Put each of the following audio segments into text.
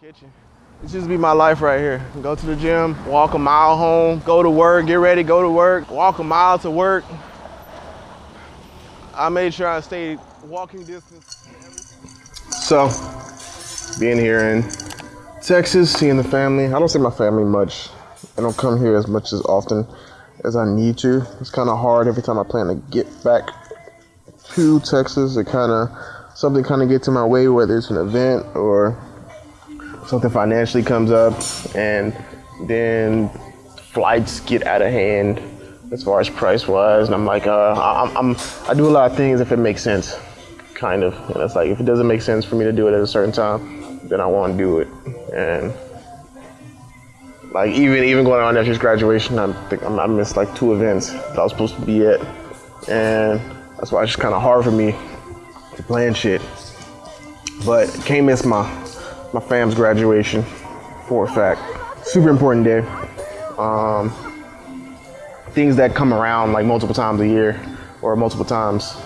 kitchen. This just be my life right here. Go to the gym, walk a mile home, go to work, get ready, go to work, walk a mile to work. I made sure I stayed walking distance. So, being here in Texas, seeing the family. I don't see my family much. I don't come here as much as often as I need to. It's kind of hard every time I plan to get back to Texas. It kind of something kind of gets in my way, whether it's an event or something financially comes up, and then flights get out of hand as far as price wise, and I'm like, uh, I'm, I'm, I do a lot of things if it makes sense, kind of, and it's like if it doesn't make sense for me to do it at a certain time, then I won't do it, and like even even going on nephew's graduation, I think I missed like two events that I was supposed to be at, and that's why it's just kind of hard for me to plan shit. But can't miss my my fam's graduation for a fact. Super important day. Um, things that come around like multiple times a year or multiple times,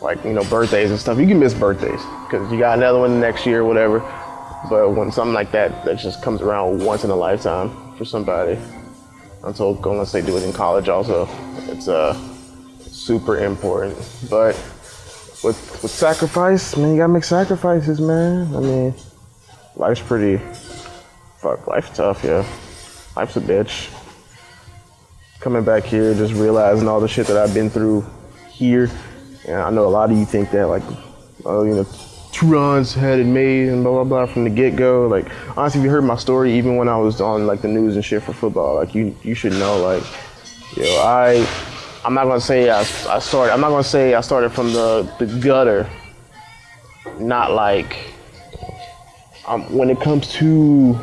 like you know birthdays and stuff. You can miss birthdays because you got another one next year or whatever. But when something like that that just comes around once in a lifetime for somebody, told unless they do it in college also, it's uh super important. But with with sacrifice, man, you gotta make sacrifices, man. I mean, life's pretty fuck, life's tough, yeah. Life's a bitch. Coming back here, just realizing all the shit that I've been through here. And I know a lot of you think that like, oh, you know, two runs had it made and blah blah blah from the get go. Like honestly, if you heard my story, even when I was on like the news and shit for football, like you you should know like, yo, I I'm not gonna say I, I started. I'm not gonna say I started from the the gutter. Not like um, when it comes to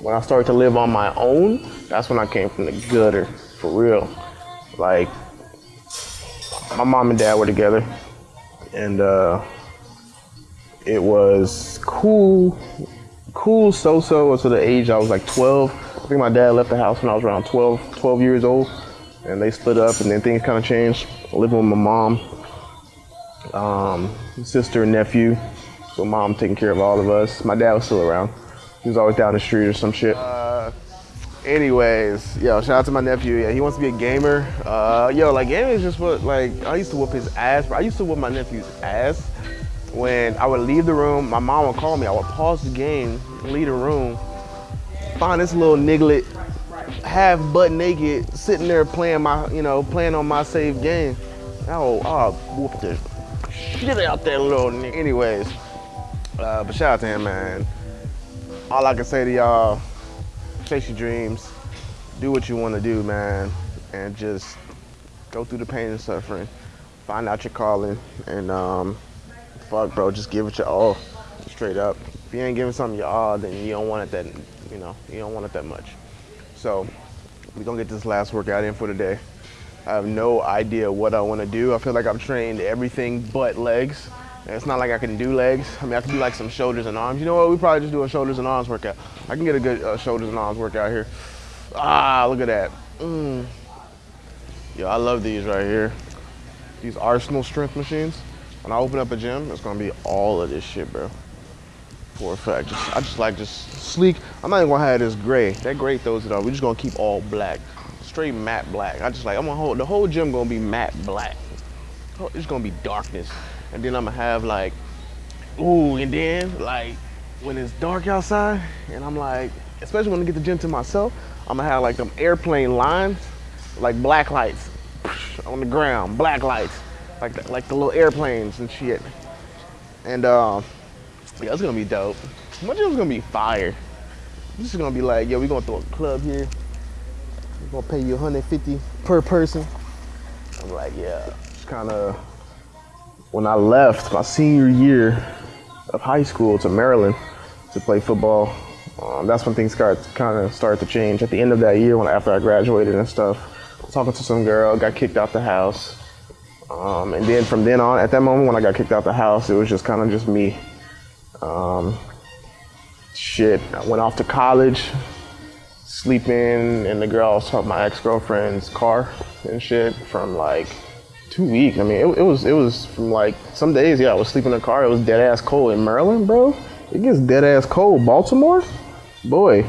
when I started to live on my own. That's when I came from the gutter for real. Like my mom and dad were together, and uh, it was cool, cool so-so until the age I was like 12. I think my dad left the house when I was around 12, 12 years old, and they split up, and then things kind of changed. Living with my mom, um, sister, and nephew. So mom taking care of all of us. My dad was still around. He was always down the street or some shit. Uh, anyways, yo, shout out to my nephew. Yeah, he wants to be a gamer. Uh, yo, like gaming is just what like I used to whoop his ass. Bro. I used to whoop my nephew's ass when I would leave the room, my mom would call me. I would pause the game, leave the room, find this little nigglet half butt naked sitting there playing my, you know, playing on my save game. Oh, I'll whoop the shit out that little nigga. Anyways, uh, but shout out to him, man. All I can say to y'all, chase your dreams, do what you want to do, man, and just go through the pain and suffering, find out your calling, and um, fuck, bro, just give it your all, straight up. If you ain't giving something your all, then you don't want it that, you know, you don't want it that much. So we're gonna get this last workout in for the day. I have no idea what I want to do. I feel like I've trained everything but legs. It's not like I can do legs. I mean, I can do like some shoulders and arms. You know what? We probably just do a shoulders and arms workout. I can get a good uh, shoulders and arms workout here. Ah, look at that. Mm. Yo, I love these right here. These Arsenal strength machines. When I open up a gym, it's gonna be all of this shit, bro. For a fact, just, I just like just sleek. I'm not even gonna have this gray. That gray throws it off. We're just gonna keep all black, straight matte black. I just like I'm gonna hold the whole gym gonna be matte black. It's gonna be darkness, and then I'm gonna have like, ooh, and then like when it's dark outside, and I'm like, especially when I get the gym to myself, I'm gonna have like them airplane lines, like black lights on the ground, black lights like the, like the little airplanes and shit. And uh, yeah, it's gonna be dope. My gym's gonna be fire. This is gonna be like, yo, we gonna throw a club here. We're gonna pay you 150 per person. I'm like, yeah. It's kind of when I left my senior year of high school to Maryland to play football. Um, that's when things got kind of started to change. At the end of that year, when after I graduated and stuff, talking to some girl, got kicked out the house um, and then from then on, at that moment when I got kicked out the house, it was just kind of just me. Um, shit, I went off to college, sleeping in the girl's, my ex-girlfriend's car and shit from like two weeks. I mean, it, it, was it was from like some days, yeah, I was sleeping in the car. It was dead ass cold in Maryland, bro. it gets dead ass cold. Baltimore, boy,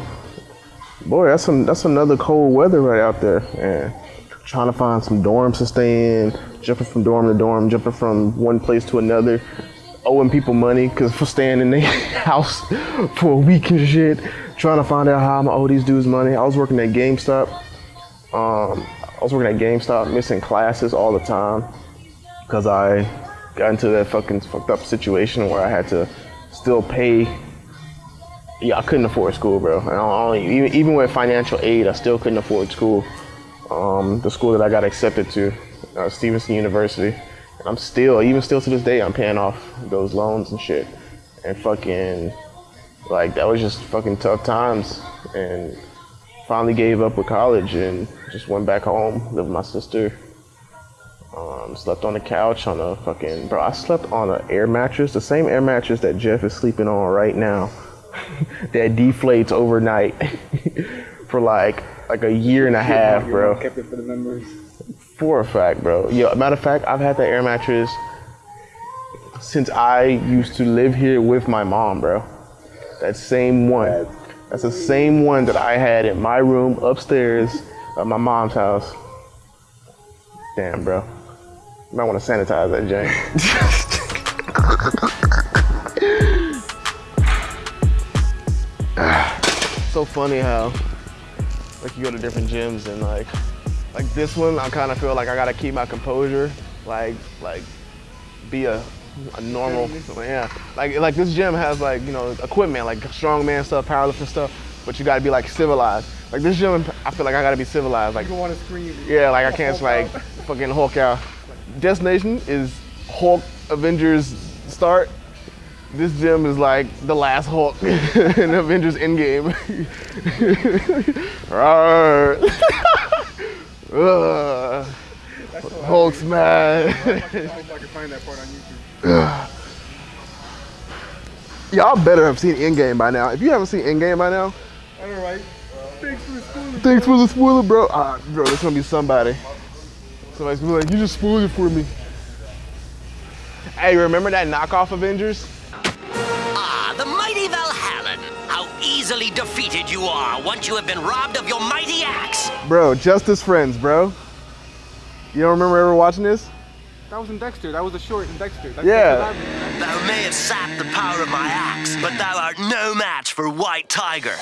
boy, that's some that's another cold weather right out there. And trying to find some dorms to stay in, jumping from dorm to dorm, jumping from one place to another, owing people money because for staying in their house for a week and shit. Trying to find out how I'm gonna owe these dudes money. I was working at GameStop. Um, was working at GameStop, missing classes all the time because I got into that fucking fucked up situation where I had to still pay. Yeah, I couldn't afford school, bro. And only, even, even with financial aid, I still couldn't afford school. Um, the school that I got accepted to, uh, Stevenson University. And I'm still, even still to this day, I'm paying off those loans and shit. And fucking, like, that was just fucking tough times. And finally gave up with college and just went back home, lived with my sister. Um, slept on the couch on a fucking bro. I slept on an air mattress, the same air mattress that Jeff is sleeping on right now, that deflates overnight for like like a year and a half, bro. Kept it for the memories. For a fact, bro. Yo, matter of fact, I've had that air mattress since I used to live here with my mom, bro. That same one. That's the same one that I had in my room upstairs at my mom's house. Damn, bro. You might want to sanitize that jank. so funny how like you go to different gyms and like like this one I kind of feel like I gotta keep my composure like like be a a normal yeah like like this gym has like you know equipment like strongman stuff powerlifting stuff but you gotta be like civilized like this gym I feel like I gotta be civilized like You don't want to scream. yeah like I can't like fucking Hulk out destination is Hulk Avengers start this gym is like the last Hulk in Avengers Endgame. Ugh. Hulk smash. I hope I can find that part on YouTube. Y'all better have seen Endgame by now. If you haven't seen Endgame by now, All right. Thanks for the spoiler. thanks for the spoiler, bro. Ah, bro, there's gonna be somebody. Somebody's gonna be like, you just spoiled it for me. Hey, remember that knockoff Avengers? Ah, the mighty Valhallen. How easily defeated you are once you have been robbed of your mighty axe. Bro, Justice Friends, bro. You don't remember ever watching this? That was in Dexter. That was a short in Dexter. That's Yeah. that's. Thou may have sapped the power of my axe, but thou art no match for White Tiger.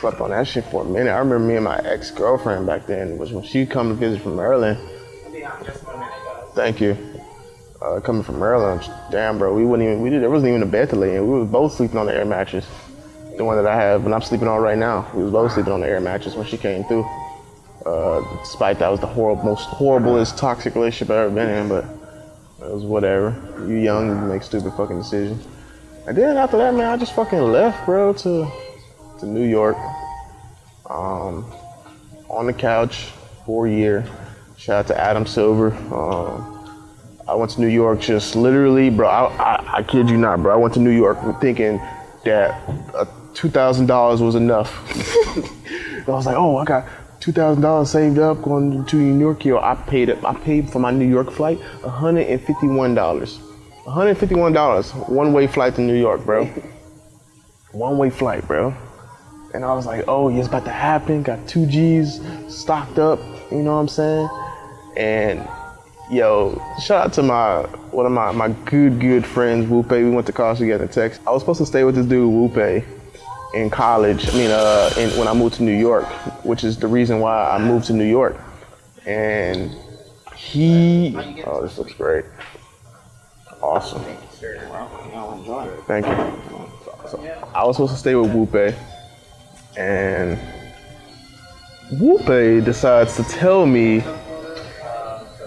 Slept on that shit for a minute. I remember me and my ex-girlfriend back then was when she come to visit from Maryland. Thank you. Uh, coming from Maryland, damn, bro, we wouldn't even we did there wasn't even a bed to lay in. We was both sleeping on the air mattress, the one that I have, and I'm sleeping on right now. We was both sleeping on the air mattress when she came through. Uh, despite that was the horrible, most horriblest toxic relationship I've ever been in, but it was whatever. You young, you make stupid fucking decisions. And then after that, man, I just fucking left, bro, to to New York. Um, on the couch for a year. Shout out to Adam Silver. Um, I went to New York just literally, bro. I, I, I kid you not, bro. I went to New York thinking that two thousand dollars was enough. I was like, oh, I got two thousand dollars saved up going to New York. Yo, I paid it. I paid for my New York flight hundred and fifty-one dollars. One hundred fifty-one dollars, one-way flight to New York, bro. One-way flight, bro. And I was like, oh, yeah, it's about to happen. Got two G's stocked up, you know what I'm saying? And yo, shout out to my one of my, my good, good friends, Wupe. We went to college together in Texas. I was supposed to stay with this dude, Wupe, in college. I mean, uh, in, when I moved to New York, which is the reason why I moved to New York. And he, oh, this looks great. Awesome. Thank you. So, I was supposed to stay with Wupe, and Wupe decides to tell me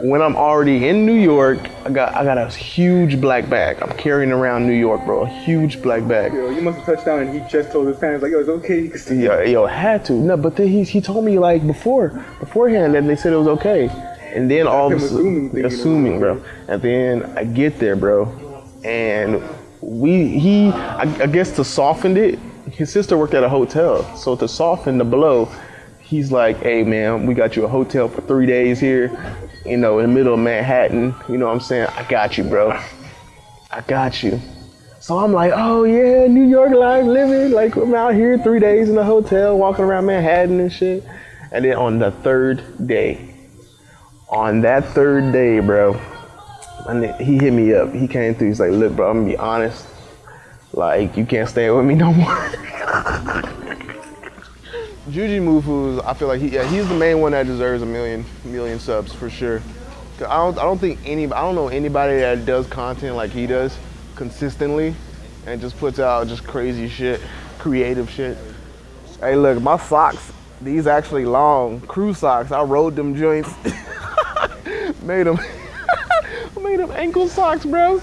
when I'm already in New York, I got I got a huge black bag. I'm carrying around New York, bro, a huge black bag. Yo, you must have touched down and he just told his fans, like, yo, it's okay. You can. Yo, yo, had to. No, but then he he told me like before beforehand that they said it was okay, and then all of a sudden, assuming thinking it was assuming, bro, and then I get there, bro, and we he I, I guess to soften it, his sister worked at a hotel, so to soften the blow, he's like, hey man, we got you a hotel for three days here, you know, in the middle of Manhattan. You know what I'm saying? I got you, bro. I got you. So I'm like, oh yeah, New York life living. Like I'm out here three days in a hotel, walking around Manhattan and shit. And then on the third day, on that third day, bro, and he hit me up. He came through. He's like, look, bro, I'm gonna be honest. Like you can't stay with me no more. Jujimufu, I feel like he, yeah, he's the main one that deserves a million, million subs for sure. I don't, I don't think any, I don't know anybody that does content like he does consistently, and just puts out just crazy shit, creative shit. Hey, look, my socks, these actually long crew socks. I rode them joints, made them, made them ankle socks, bro.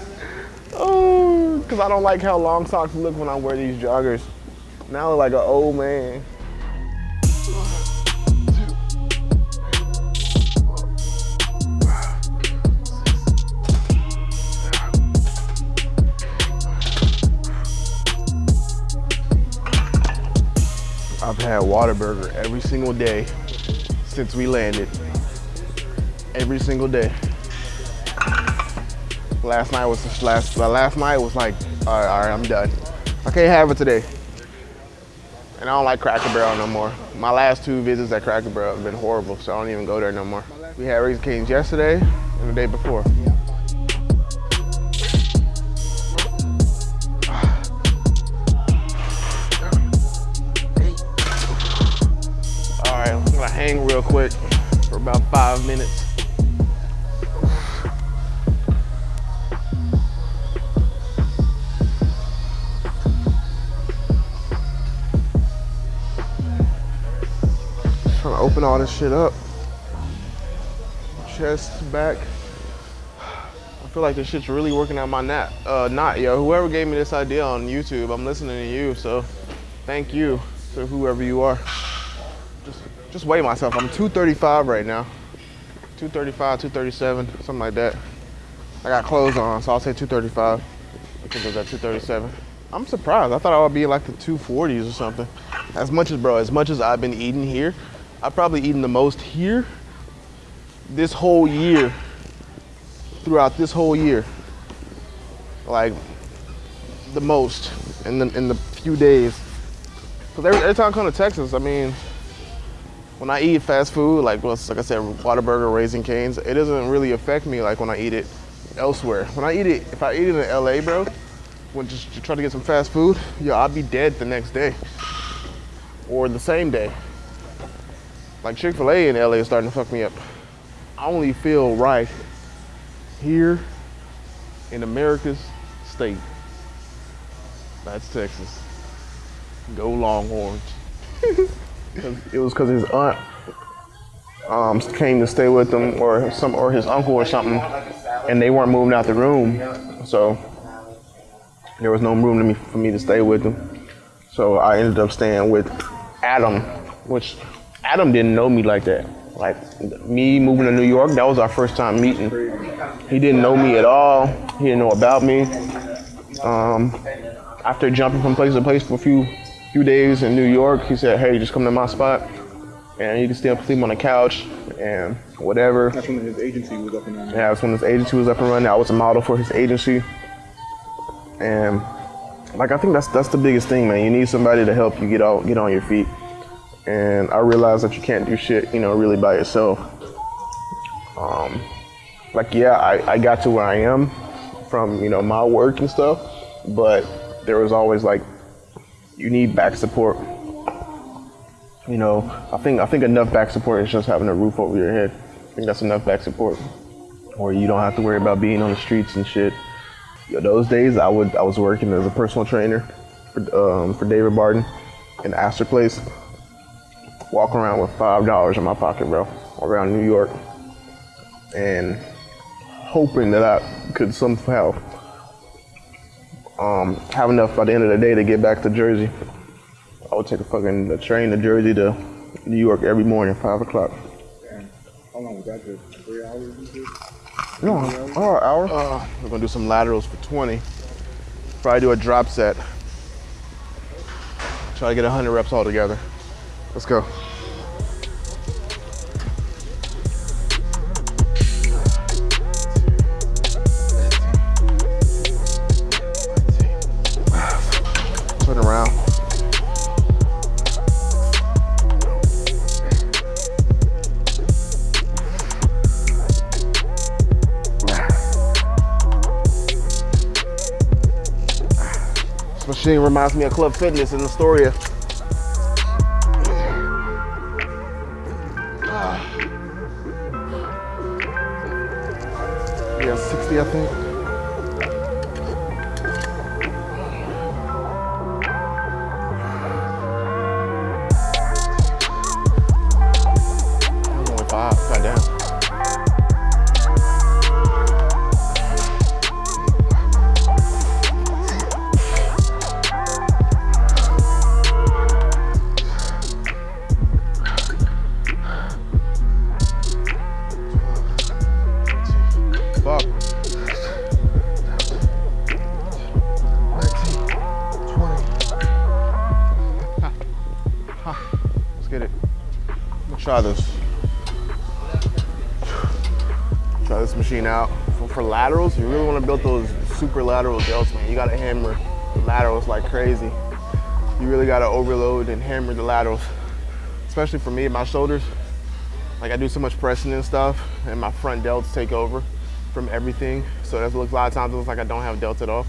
Oh, cause I don't like how long socks look when I wear these joggers. Now I look like an old man. I've had Whataburger every single day since we landed. Every single day. Last night was the last. Last night was like, all right, all right, I'm done. I can't have it today. And I don't like Cracker Barrel no more. My last two visits at Cracker Barrel have been horrible, so I don't even go there no more. We had Raising Cane's yesterday and the day before. Quick for about five minutes. Trying to open all this shit up. Chest, back. I feel like this shit's really working out my knot. Uh, knot, yo. Whoever gave me this idea on YouTube, I'm listening to you, so thank you to whoever you are. Just, weigh myself. I'm 235 right now. 235, 237, something like that. I got clothes on, so I'll say 235. I think it was at 237. I'm surprised. I thought I would be like the 240s or something. As much as, bro, as much as I've been eating here, I've probably eaten the most here this whole year. Throughout this whole year. Like, the most in the, in the few days. Cause every, every time I come to Texas, I mean, when I eat fast food, like like I said, Whataburger, Raising Canes, it doesn't really affect me like when I eat it elsewhere. When I eat it, if I eat it in LA, bro, when just try to get some fast food, yo, I'll be dead the next day or the same day. Like Chick Fil A in LA is starting to fuck me up. I only feel right here in America's state. That's Texas. Go Longhorns. it was because his aunt um, came to stay with him, or some, or his uncle or something, and they weren't moving out the room, so there was no room me, for me to stay with them. So I ended up staying with Adam, which Adam didn't know me like that. Like me moving to New York, that was our first time meeting. He didn't know me at all. He didn't know about me. Um, after jumping from place to place for a few few days in New York, he said, "Hey, just come to my spot, and you can still sleep on the couch and whatever." That's when his agency was up and running. Yeah, that's when his agency was up and running. I was a model for his agency, and like I think that's that's the biggest thing, man. You need somebody to help you get out, get on your feet. And I realized that you can't do shit, you know, really by yourself. Um, like yeah, I, I got to where I am from you know my work and stuff, but there was always like you need back support. You know, I think I think enough back support is just having a roof over your head. I think that's enough back support, or you don't have to worry about being on the streets and shit. Yo, those days I would I was working as a personal trainer for um, for David Barton in Astor Place. Walking around with five dollars in my pocket, bro, around New York, and hoping that I could somehow um, have enough by the end of the day to get back to Jersey. I would take a fucking a train to Jersey to New York every morning, five o'clock. Damn. How long was that? Three hours? No, oh, an hour. Uh, we're gonna do some laterals for 20. Probably do a drop set. Try to get 100 reps all together. Let's go. Machine reminds me of Club Fitness in Astoria. Ah. Yeah, 60, I think. Super lateral delts, man. You gotta hammer the laterals like crazy. You really gotta overload and hammer the laterals. Especially for me, my shoulders. Like I do so much pressing and stuff, and my front delts take over from everything. So that looks a lot of times it looks like I don't have delts at all.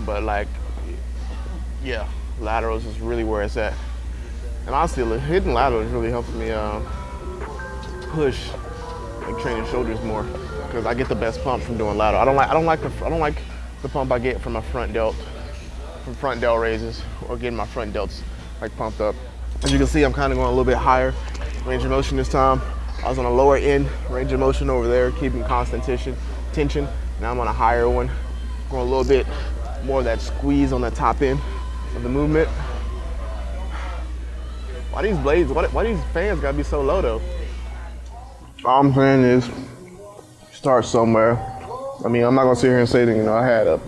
But like, yeah, laterals is really where it's at. And honestly, hitting laterals really helps me uh, push like training shoulders more because I get the best pump from doing lateral. I don't like I don't like the I don't like the pump I get from my front delt from front delt raises or getting my front delts like pumped up. As you can see, I'm kind of going a little bit higher range of motion this time. I was on a lower end range of motion over there, keeping constant tension. tension. Now I'm on a higher one, going a little bit more of that squeeze on the top end of the movement. Why these blades, why, why these fans gotta be so low though? All I'm saying is, start somewhere. I mean, I'm not gonna sit here and say that, you know, I had a,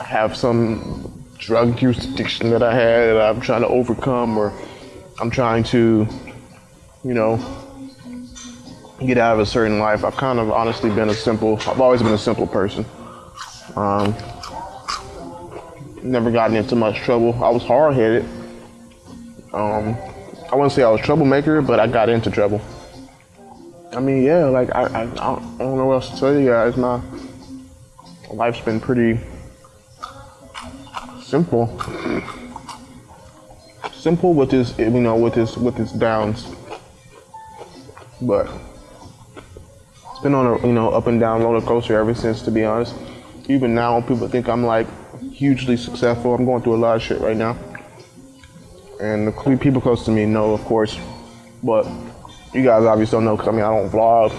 I have some drug use addiction that I had that I'm trying to overcome or I'm trying to, you know, get out of a certain life. I've kind of honestly been a simple, I've always been a simple person. Um, never gotten into much trouble. I was hard headed. Um, I wouldn't say I was troublemaker, but I got into trouble. I mean, yeah, like I, I, I don't know what else to tell you guys. My life's been pretty simple. Simple with this, you know, with this, with its downs. But it's been on a, you know, up and down roller coaster ever since, to be honest. Even now, people think I'm like hugely successful. I'm going through a lot of shit right now. And the people close to me know, of course. But you guys obviously don't know because I mean, I don't vlog.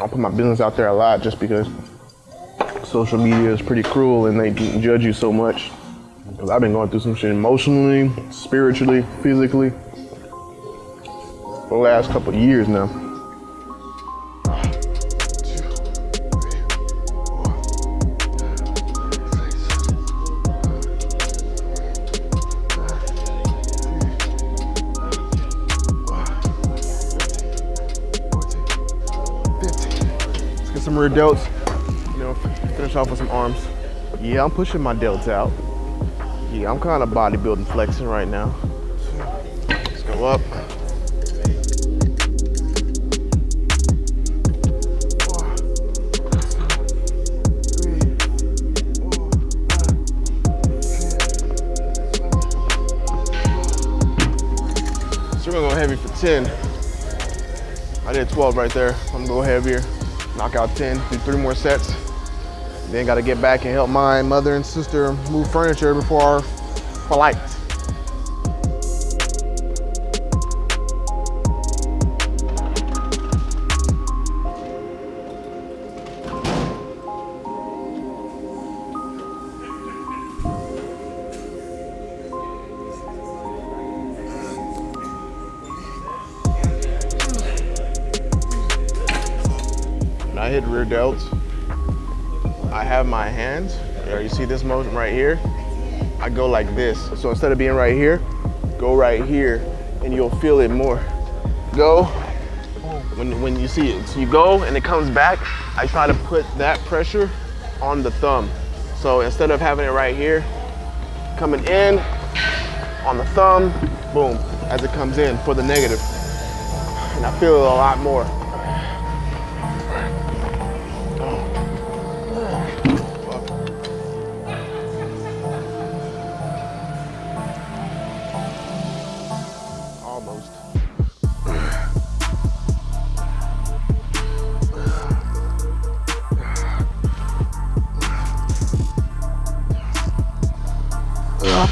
I put my business out there a lot just because social media is pretty cruel and they judge you so much. Because I've been going through some shit emotionally, spiritually, physically for the last couple years now. Rear delts. You know, finish off with some arms. Yeah, I'm pushing my delts out. Yeah, I'm kind of bodybuilding flexing right now. Let's go up. So we're gonna go heavy for 10. I did 12 right there. I'm gonna go heavier, knock out 10, do three more sets. Then gotta get back and help my mother and sister move furniture before our flight. I hit rear delts, I have my hands, you see this motion right here, I go like this. So instead of being right here, go right here and you'll feel it more. Go, when, when you see it. So you go and it comes back, I try to put that pressure on the thumb. So instead of having it right here, coming in on the thumb, boom, as it comes in for the negative. And I feel it a lot more.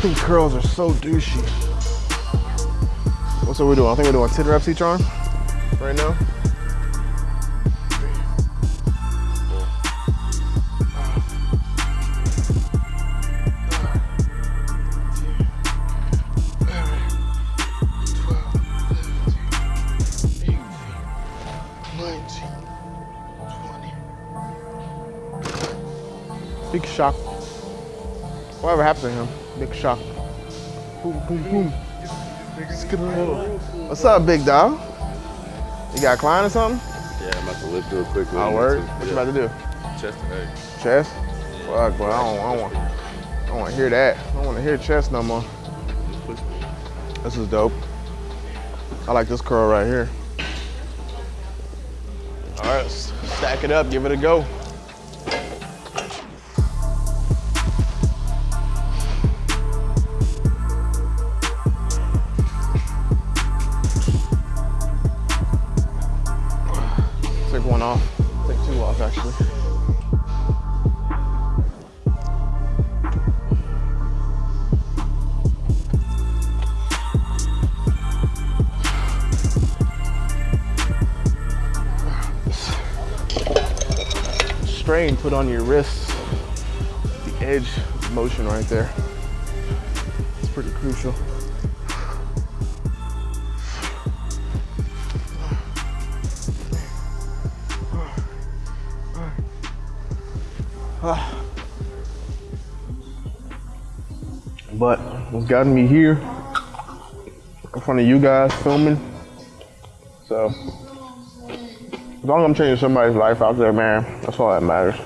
These curls are so douchey. What's what we're doing? I think we're doing 10 reps each arm right now. Big shock. Whatever happened to him? Big shock. Boom, boom, boom. What's up, big dog? You got a client or something? Yeah, I'm about to lift real quick. Oh, word? What you about to do? Chest egg. Chest? Fuck, boy, I don't, I don't want, I don't want to hear that. I don't want to hear chest no more. Just push me. This is dope. I like this curl right here. All right, stack it up, give it a go. Put on your wrists, the edge motion right there. It's pretty crucial. But what's gotten me here in front of you guys filming. So as long as I'm changing somebody's life out there, man, that's all that matters.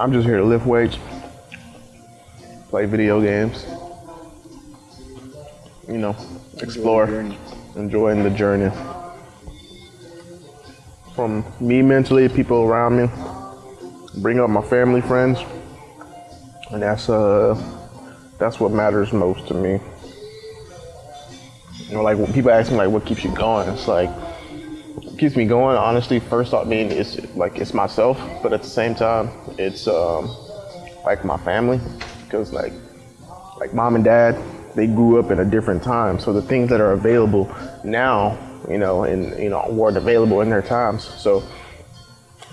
I'm just here to lift weights, play video games, you know, explore, enjoying the journey. From me mentally, people around me, bring up my family, friends, and that's uh, that's what matters most to me. You know, like when people ask me like what keeps you going, it's like keeps me going. Honestly, first thought being it's like it's myself, but at the same time, it's um, like my family, because like like mom and dad, they grew up in a different time, so the things that are available now, you know, and you know weren't available in their times. So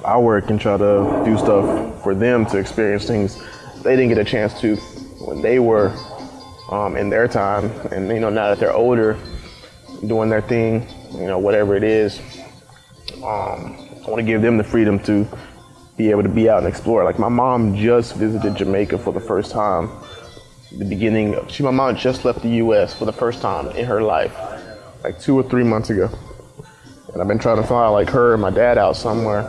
I work and try to do stuff for them to experience things they didn't get a chance to when they were um, in their time. And you know, now that they're older, doing their thing, you know, whatever it is, um, I want to give them the freedom to be able to be out and explore. Like my mom just visited Jamaica for the first time. The beginning of she, my mom just left the U.S. for the first time in her life, like two or three months ago. And I've been trying to fly like her and my dad out somewhere.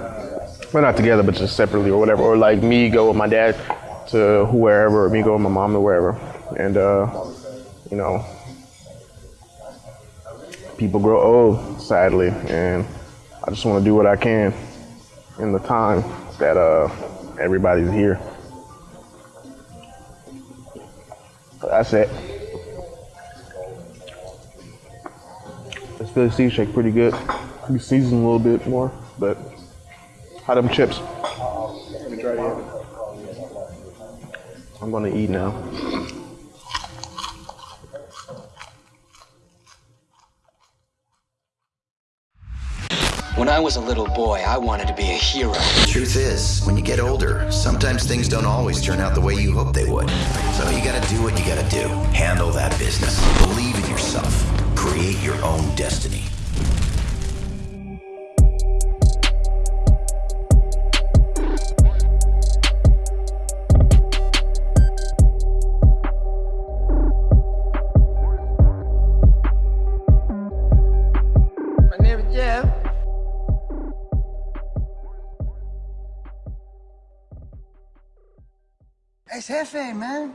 We're not together, but just separately or whatever. Or like me go with my dad to wherever, or me go with my mom to wherever. And uh, you know, people grow old, sadly, and I just want to do what I can in the time that uh, everybody's here. So that's it. This Philly sea shake pretty good. Be seasoned a little bit more, but how them chips? I'm gonna eat now. I was a little boy, I wanted to be a hero. The Truth is, when you get older, sometimes things don't always turn out the way you hope they would. So you gotta do what you gotta do. Handle that business. Believe in yourself. Create your own destiny. Man.